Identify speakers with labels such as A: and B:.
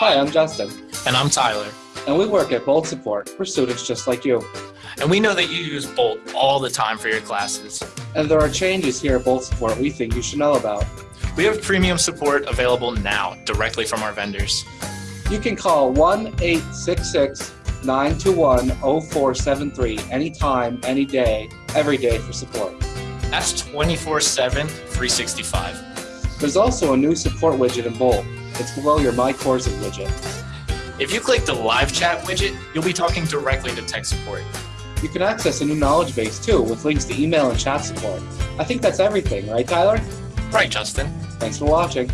A: Hi, I'm Justin,
B: And I'm Tyler.
A: and we work at Bolt Support for students just like you.
B: And we know that you use Bolt all the time for your classes.
A: And there are changes here at Bolt Support we think you should know about.
B: We have premium support available now directly from our vendors.
A: You can call 1 866 921 0473 anytime, any day, every day for support.
B: That's 24 7, 365.
A: There's also a new support widget in Bolt. It's below your My Courses widget.
B: If you click the live chat widget, you'll be talking directly to tech support.
A: You can access a new knowledge base too with links to email and chat support. I think that's everything, right, Tyler?
B: Right, Justin?
A: Thanks for watching.